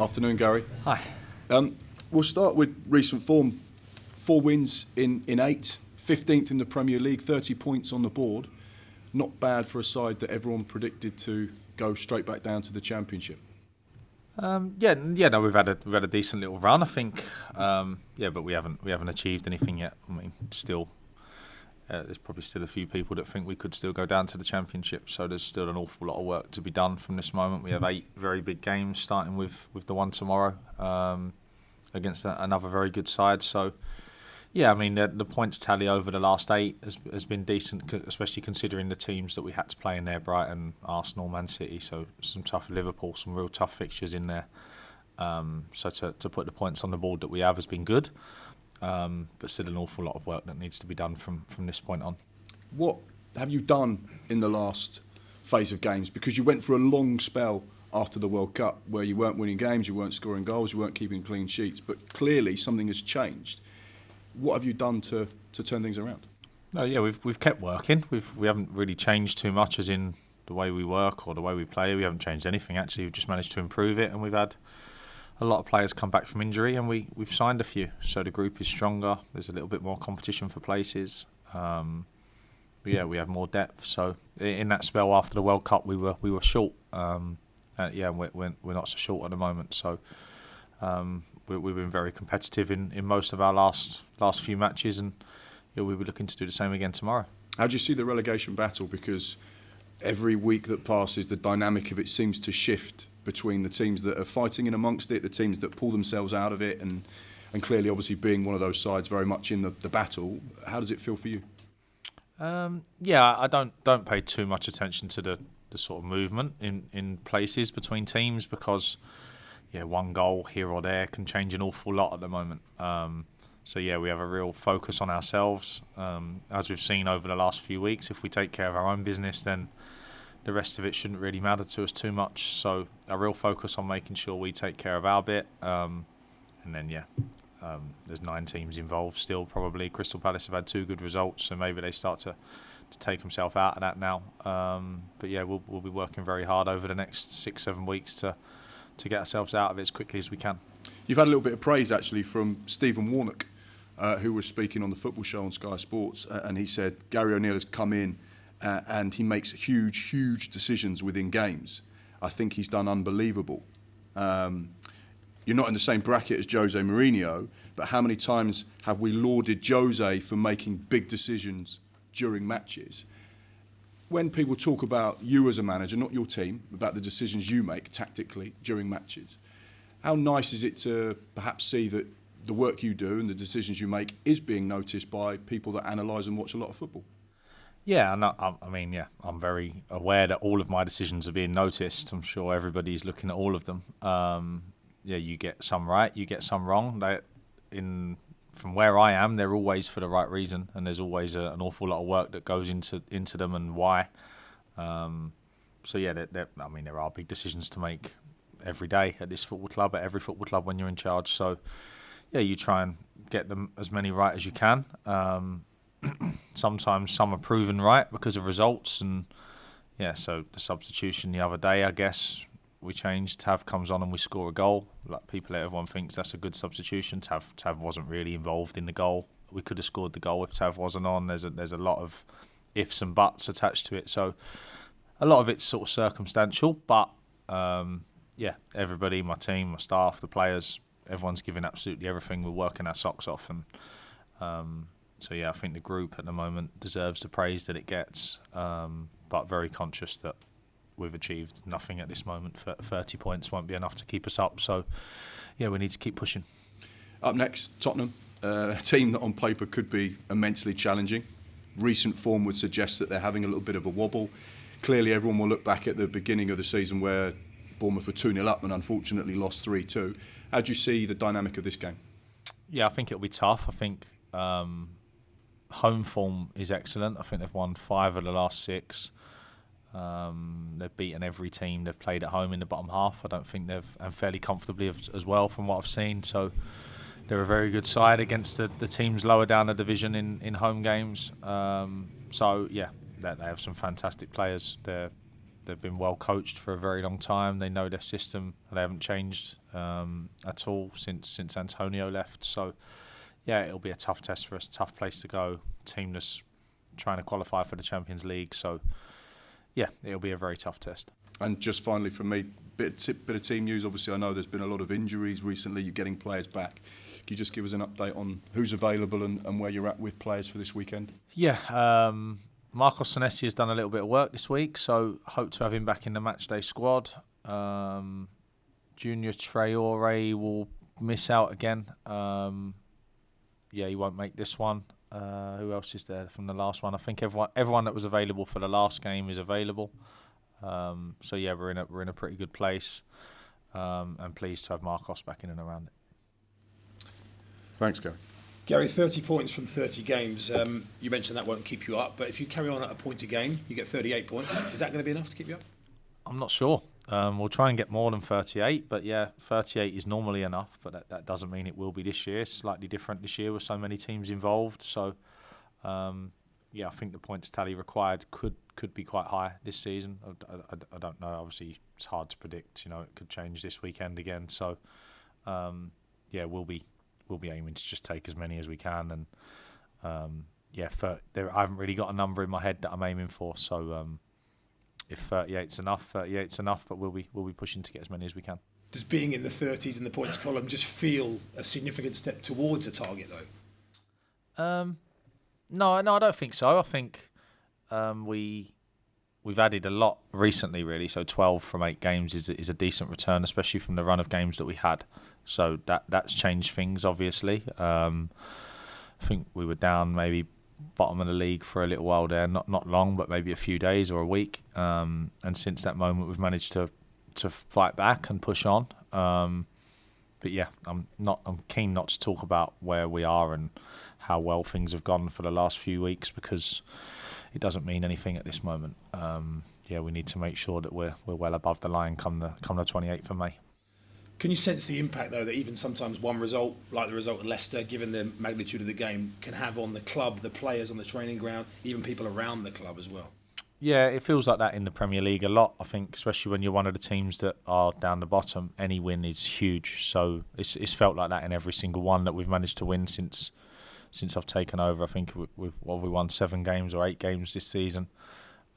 Afternoon, Gary. Hi. Um, we'll start with recent form. Four wins in, in eight, 15th in the Premier League, 30 points on the board. Not bad for a side that everyone predicted to go straight back down to the Championship. Um, yeah, yeah. No, we've had a we've had a decent little run, I think. Um, yeah, but we haven't we haven't achieved anything yet. I mean, still, uh, there's probably still a few people that think we could still go down to the championship. So there's still an awful lot of work to be done from this moment. We have eight very big games, starting with with the one tomorrow um, against another very good side. So yeah, I mean the, the, points tally over the last eight has, has been decent, especially considering the teams that we had to play in there: Brighton, Arsenal, Man City. So some tough Liverpool, some real tough fixtures in there. Um, so to, to put the points on the board that we have has been good, um, but still an awful lot of work that needs to be done from from this point on. What have you done in the last phase of games? Because you went for a long spell after the World Cup where you weren't winning games, you weren't scoring goals, you weren't keeping clean sheets, but clearly something has changed what have you done to, to turn things around? No, yeah, we've we've kept working. We've we haven't really changed too much, as in the way we work or the way we play. We haven't changed anything actually. We've just managed to improve it, and we've had a lot of players come back from injury, and we we've signed a few. So the group is stronger. There's a little bit more competition for places. Um, yeah, we have more depth. So in that spell after the World Cup, we were we were short. Um, uh, yeah, we're, we're not so short at the moment. So um, we, have been very competitive in, in most of our last last few matches, and yeah, we'll be looking to do the same again tomorrow. How do you see the relegation battle? Because every week that passes, the dynamic of it seems to shift between the teams that are fighting in amongst it, the teams that pull themselves out of it, and and clearly, obviously, being one of those sides very much in the, the battle. How does it feel for you? Um, yeah, I don't don't pay too much attention to the, the sort of movement in, in places between teams because yeah, one goal here or there can change an awful lot at the moment. Um, so yeah, we have a real focus on ourselves. Um, as we've seen over the last few weeks, if we take care of our own business, then the rest of it shouldn't really matter to us too much. So a real focus on making sure we take care of our bit. Um, and then yeah, um, there's nine teams involved still. Probably Crystal Palace have had two good results, so maybe they start to to take themselves out of that now. Um, but yeah, we'll we'll be working very hard over the next six seven weeks to to get ourselves out of it as quickly as we can. You've had a little bit of praise actually from Stephen Warnock, uh, who was speaking on the football show on Sky Sports, and he said Gary O'Neil has come in uh, and he makes huge, huge decisions within games. I think he's done unbelievable. Um, you're not in the same bracket as Jose Mourinho, but how many times have we lauded Jose for making big decisions during matches? when people talk about you as a manager, not your team, about the decisions you make tactically during matches, how nice is it to perhaps see that the work you do and the decisions you make is being noticed by people that analyse and watch a lot of football? Yeah, I, I mean, yeah, I'm very aware that all of my decisions are being noticed. I'm sure everybody's looking at all of them. Um, yeah, you get some right, you get some wrong. They, in from where I am, they're always for the right reason, and there's always a, an awful lot of work that goes into into them and why. Um, so yeah, they're, they're, I mean, there are big decisions to make every day at this football club, at every football club when you're in charge. So yeah, you try and get them as many right as you can. Um, sometimes some are proven right because of results, and yeah, so the substitution the other day, I guess we changed. Tav comes on and we score a goal. Like people, everyone thinks that's a good substitution. Tav Tav wasn't really involved in the goal. We could have scored the goal if Tav wasn't on. There's a there's a lot of ifs and buts attached to it. So a lot of it's sort of circumstantial, but um, yeah, everybody, my team, my staff, the players, everyone's giving absolutely everything. We're working our socks off, and um, so yeah, I think the group at the moment deserves the praise that it gets, um, but very conscious that we've achieved nothing at this moment. 30 points won't be enough to keep us up. So, yeah, we need to keep pushing. Up next, Tottenham, uh, a team that on paper could be immensely challenging. Recent form would suggest that they're having a little bit of a wobble. Clearly, everyone will look back at the beginning of the season where Bournemouth were 2 0 up and unfortunately lost 3 2. How do you see the dynamic of this game? Yeah, I think it'll be tough. I think um, home form is excellent. I think they've won five of the last six. Um, they've beaten every team they've played at home in the bottom half. I don't think they've and fairly comfortably as well from what I've seen. So they're a very good side against the, the teams lower down the division in, in home games. Um, so yeah, they, they have some fantastic players. They're they've been well coached for a very long time. They know their system. They haven't changed um, at all since since Antonio left. So yeah, it'll be a tough test for us. Tough place to go. Team that's trying to qualify for the Champions League. So yeah, it'll be a very tough test. And just finally from me, bit of, bit of team news. Obviously, I know there's been a lot of injuries recently. You're getting players back. Can you just give us an update on who's available and, and where you're at with players for this weekend? Yeah, um, Marcos Senesi has done a little bit of work this week, so hope to have him back in the matchday squad. Um, Junior Traore will miss out again. Um, yeah, he won't make this one. Uh, who else is there from the last one? I think everyone everyone that was available for the last game is available. Um, so yeah, we're in a we're in a pretty good place, um, and pleased to have Marcos back in and around it. Thanks, Gary. Gary, 30 points from 30 games. Um, you mentioned that won't keep you up, but if you carry on at a point a game, you get 38 points. Is that going to be enough to keep you up? I'm not sure. Um, we'll try and get more than 38, but yeah, 38 is normally enough, but that, that doesn't mean it will be this year. Slightly different this year with so many teams involved. So, um, yeah, I think the points tally required could could be quite high this season. I, I, I, don't know. Obviously, it's hard to predict. You know, it could change this weekend again. So, um, yeah, we'll be we'll be aiming to just take as many as we can. And um, yeah, for, there, I haven't really got a number in my head that I'm aiming for. So um, if 38's enough, 38's enough. But we'll be we'll be pushing to get as many as we can. Does being in the 30s in the points column just feel a significant step towards a target though? Um, no, no, I don't think so. I think um, we we've added a lot recently, really. So 12 from eight games is is a decent return, especially from the run of games that we had. So that that's changed things, obviously. Um, I think we were down maybe bottom of the league for a little while there, not not long, but maybe a few days or a week. Um, and since that moment, we've managed to to fight back and push on. Um, but yeah, I'm not. I'm keen not to talk about where we are and how well things have gone for the last few weeks because it doesn't mean anything at this moment. Um, yeah, we need to make sure that we're we're well above the line come the come the 28th of May. Can you sense the impact though that even sometimes one result, like the result at Leicester, given the magnitude of the game, can have on the club, the players on the training ground, even people around the club as well? Yeah, it feels like that in the Premier League a lot. I think, especially when you're one of the teams that are down the bottom, any win is huge. So it's it's felt like that in every single one that we've managed to win since since I've taken over. I think we've well, we won seven games or eight games this season,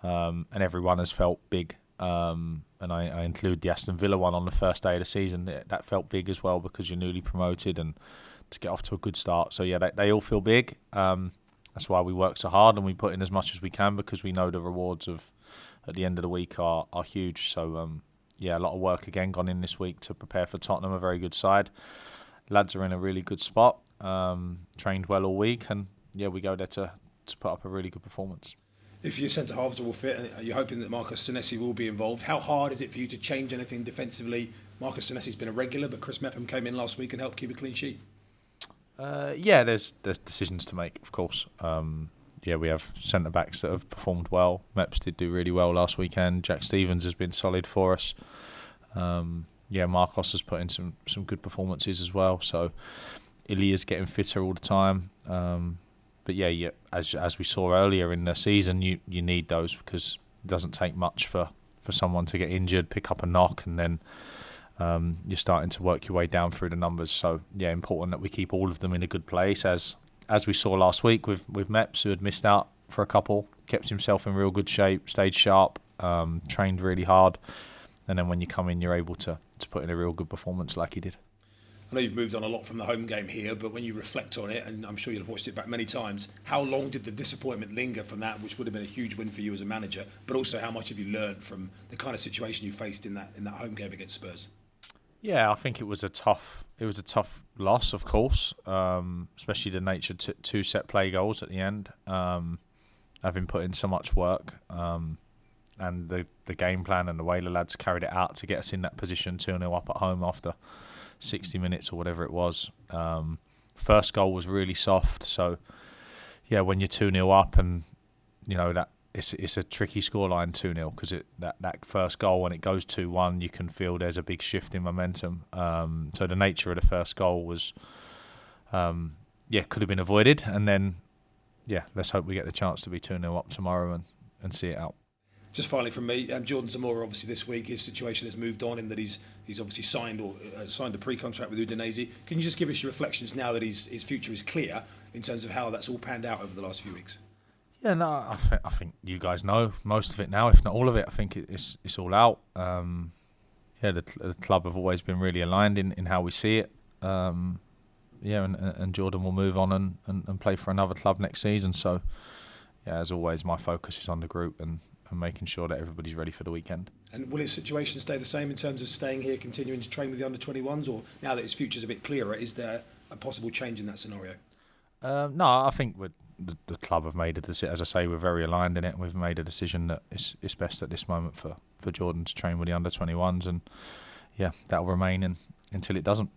um, and everyone has felt big. Um, and I, I, include the Aston Villa one on the first day of the season. That felt big as well because you're newly promoted and to get off to a good start. So yeah, they, they all feel big. Um, that's why we work so hard and we put in as much as we can because we know the rewards of at the end of the week are are huge. So um, yeah, a lot of work again gone in this week to prepare for Tottenham, a very good side. Lads are in a really good spot. Um, trained well all week, and yeah, we go there to to put up a really good performance if your centre halves all fit and you're hoping that Marcos Senesi will be involved, how hard is it for you to change anything defensively? Marcos Senesi's been a regular, but Chris Mepham came in last week and helped keep a clean sheet. Uh, yeah, there's there's decisions to make, of course. Um, yeah, we have centre backs that have performed well. Meps did do really well last weekend. Jack Stephens has been solid for us. Um, yeah, Marcos has put in some some good performances as well. So Illia's getting fitter all the time. Um, but yeah, yeah, as as we saw earlier in the season, you you need those because it doesn't take much for for someone to get injured, pick up a knock, and then um, you're starting to work your way down through the numbers. So yeah, important that we keep all of them in a good place. As as we saw last week with with Meps, who had missed out for a couple, kept himself in real good shape, stayed sharp, um, trained really hard, and then when you come in, you're able to to put in a real good performance like he did. I know you've moved on a lot from the home game here, but when you reflect on it, and I'm sure you'll have watched it back many times, how long did the disappointment linger from that, which would have been a huge win for you as a manager? But also, how much have you learned from the kind of situation you faced in that in that home game against Spurs? Yeah, I think it was a tough it was a tough loss, of course, um, especially the nature t- two set play goals at the end. Um, having put in so much work, um, and the the game plan and the way the lads carried it out to get us in that position, two 0 up at home after 60 minutes or whatever it was. Um, first goal was really soft, so yeah, when you're two 0 up and you know that it's it's a tricky scoreline two 0 because it that, that first goal when it goes two one, you can feel there's a big shift in momentum. Um, so the nature of the first goal was, um, yeah, could have been avoided, and then yeah, let's hope we get the chance to be two 0 up tomorrow and and see it out. Just finally from me, um, Jordan Zemura. Obviously, this week his situation has moved on in that he's he's obviously signed or uh, signed a pre-contract with Udinese. Can you just give us your reflections now that his his future is clear in terms of how that's all panned out over the last few weeks? Yeah, no, I, th- I think you guys know most of it now, if not all of it. I think it's it's all out. Um, yeah, the, the, club have always been really aligned in, in how we see it. Um, yeah, and, and Jordan will move on and, and, and play for another club next season. So, yeah, as always, my focus is on the group and, and making sure that everybody's ready for the weekend. And will his situation stay the same in terms of staying here, continuing to train with the under 21s, or now that his future's a bit clearer, is there a possible change in that scenario? Um, no, I think the, the club have made a decision. As I say, we're very aligned in it. We've made a decision that it's, it's best at this moment for, for Jordan to train with the under 21s, and yeah, that will remain in, until it doesn't.